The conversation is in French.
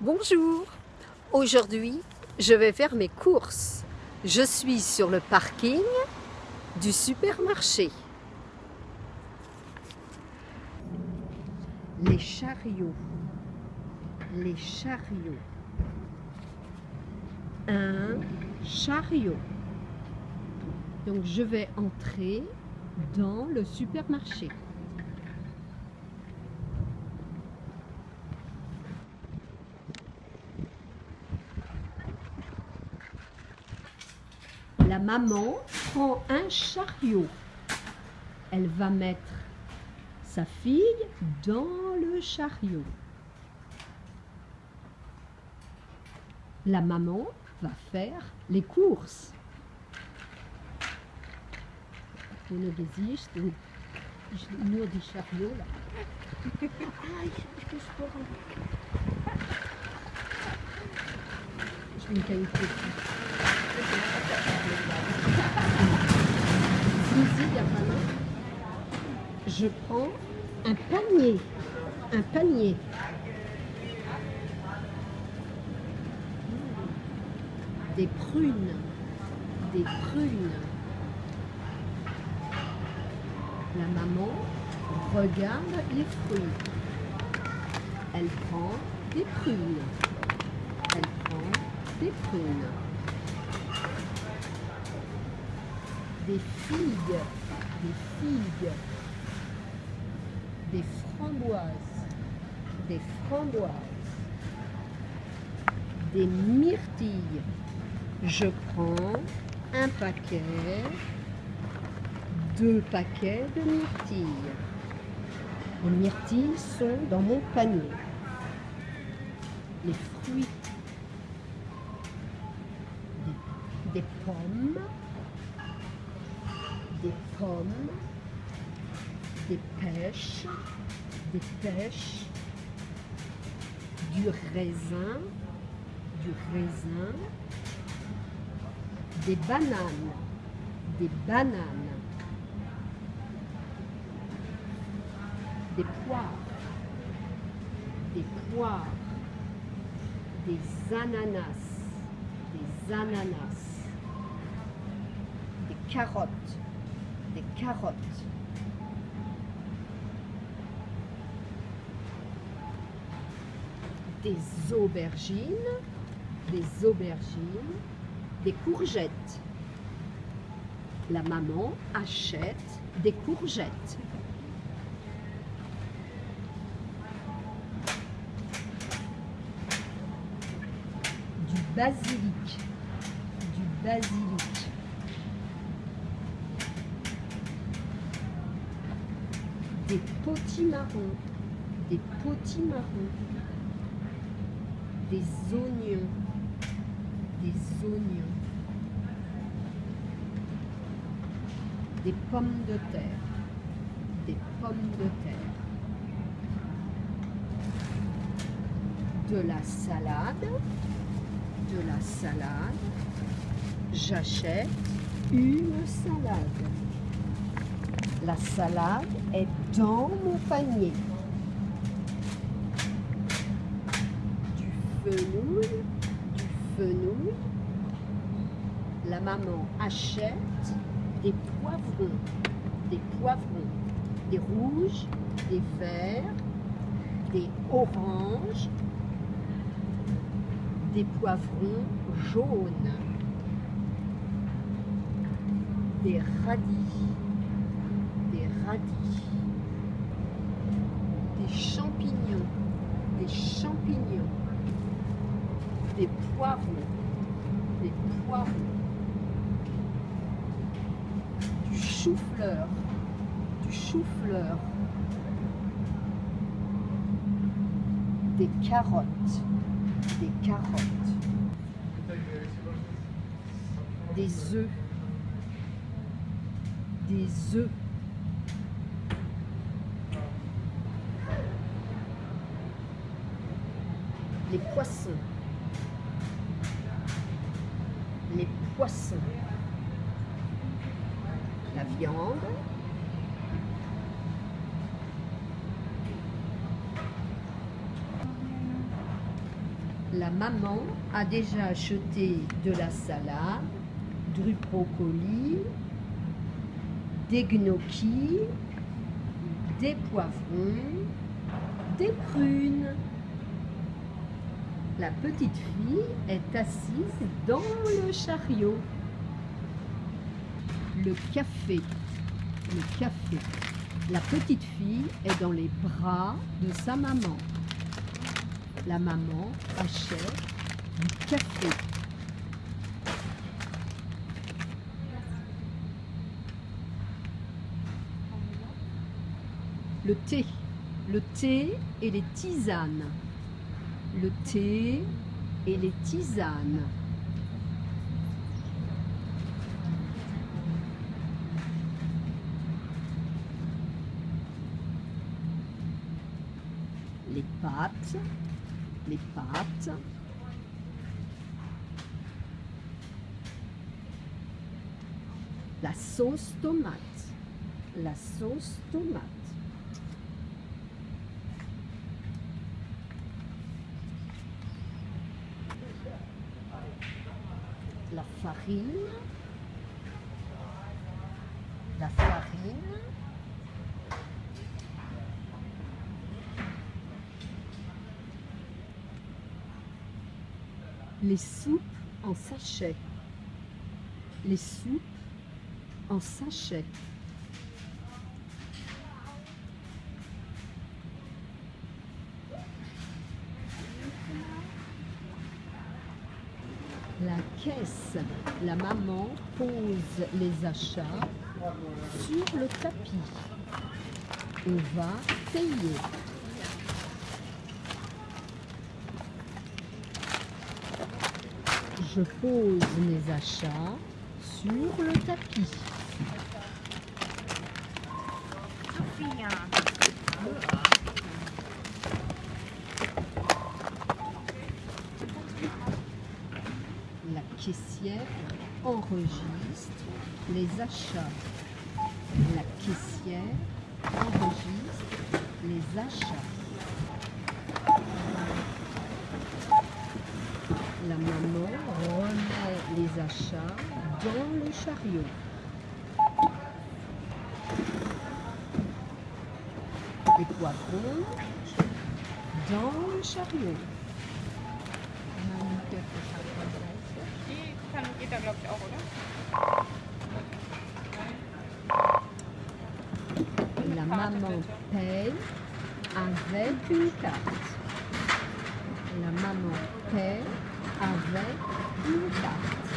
Bonjour Aujourd'hui, je vais faire mes courses. Je suis sur le parking du supermarché. Les chariots. Les chariots. Un chariot. Donc je vais entrer dans le supermarché. La maman prend un chariot. Elle va mettre sa fille dans le chariot. La maman va faire les courses. Nur die Chariot là. Ah, ich hab Je prends un panier. Un panier. Des prunes. Des prunes. La maman regarde les fruits. Elle prend des prunes. Elle prend des prunes. Des figues. Des figues. Des framboises. Des framboises. Des myrtilles. Je prends un paquet deux paquets de myrtilles. Les myrtilles sont dans mon panier. Les fruits, des, des pommes, des pommes, des pêches, des pêches, du raisin, du raisin, des bananes, des bananes. des poires, des poires, des ananas, des ananas, des carottes, des carottes, des aubergines, des aubergines, des courgettes. La maman achète des courgettes. basilic, du basilic. Des potimarrons, des potimarrons, des oignons, des oignons, des pommes de terre, des pommes de terre, de la salade, de la salade, j'achète une salade. La salade est dans mon panier. Du fenouil, du fenouil. La maman achète des poivrons, des poivrons, des rouges, des verts, des oranges, des poivrons jaunes, des radis, des champignons, des champignons, des poivrons, des poivrons, du chou-fleur, du chou-fleur, des carottes, des carottes, des œufs, des œufs, les poissons, les poissons, la viande, La maman a déjà acheté de la salade, du brocoli, des gnocchis, des poivrons, des prunes. La petite fille est assise dans le chariot. Le café, le café. La petite fille est dans les bras de sa maman. La maman achète du café. Le thé, le thé et les tisanes. Le thé et les tisanes. Les pâtes, les pâtes. La sauce tomate, la sauce tomate. La farine, la farine. Les soupes en sachet. Les soupes en sachet. La la maman pose les achats sur le tapis. On va payer. Je pose mes achats sur le tapis. Sophia. La caissière enregistre les achats. La caissière enregistre les achats. La maman remet les achats dans le chariot. Les poivrons dans le chariot. La maman paye avec une carte. La maman paye avec une carte.